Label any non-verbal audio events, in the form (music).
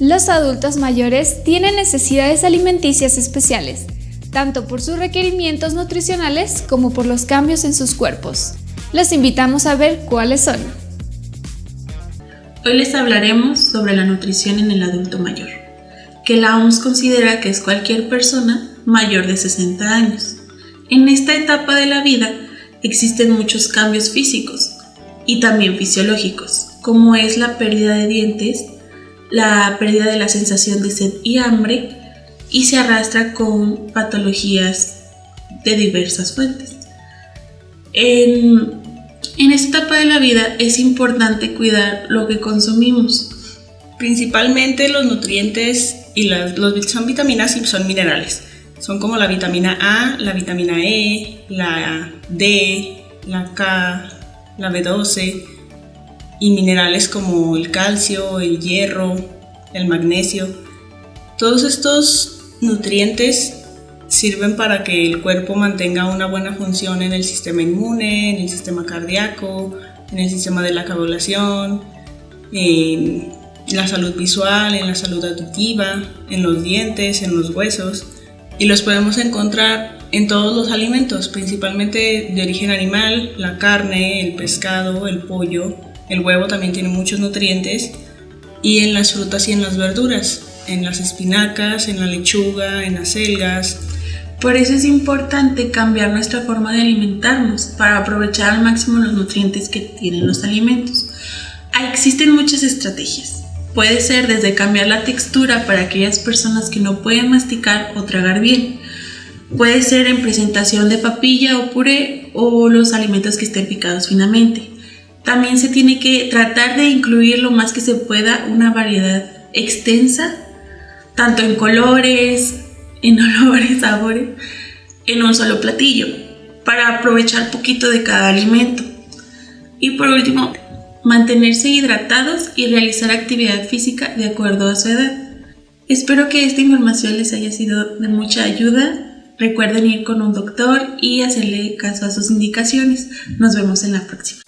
Los adultos mayores tienen necesidades alimenticias especiales, tanto por sus requerimientos nutricionales como por los cambios en sus cuerpos. Los invitamos a ver cuáles son. Hoy les hablaremos sobre la nutrición en el adulto mayor, que la OMS considera que es cualquier persona mayor de 60 años. En esta etapa de la vida existen muchos cambios físicos y también fisiológicos, como es la pérdida de dientes, la pérdida de la sensación de sed y hambre, y se arrastra con patologías de diversas fuentes. En, esta etapa de la vida es importante cuidar lo que consumimos. Principalmente los nutrientes y las los, son vitaminas y son minerales. Son como la vitamina A, la vitamina E, la D, la K, la B12 y minerales como el calcio, el hierro, el magnesio. Todos estos nutrientes sirven para que el cuerpo mantenga una buena función en el sistema inmune, en el sistema cardíaco, en el sistema de la coagulación, en la salud visual, en la salud auditiva, en los dientes, en los huesos. Y los podemos encontrar en todos los alimentos, principalmente de origen animal, la carne, el pescado, el pollo, el huevo también tiene muchos nutrientes, y en las frutas y en las verduras en las espinacas, en la lechuga, en las selgas. Por eso es importante cambiar nuestra forma de alimentarnos para aprovechar al máximo los nutrientes que tienen los alimentos. Existen muchas estrategias. Puede ser desde cambiar la textura para aquellas personas que no pueden masticar o tragar bien. Puede ser en presentación de papilla o puré o los alimentos que estén picados finamente. También se tiene que tratar de incluir lo más que se pueda una variedad extensa tanto en colores, en (laughs) olores, sabores, en un solo platillo, para aprovechar poquito de cada alimento. Y por último, mantenerse hidratados y realizar actividad física de acuerdo a su edad. Espero que esta información les haya sido de mucha ayuda. Recuerden ir con un doctor y hacerle caso a sus indicaciones. Nos vemos en la próxima.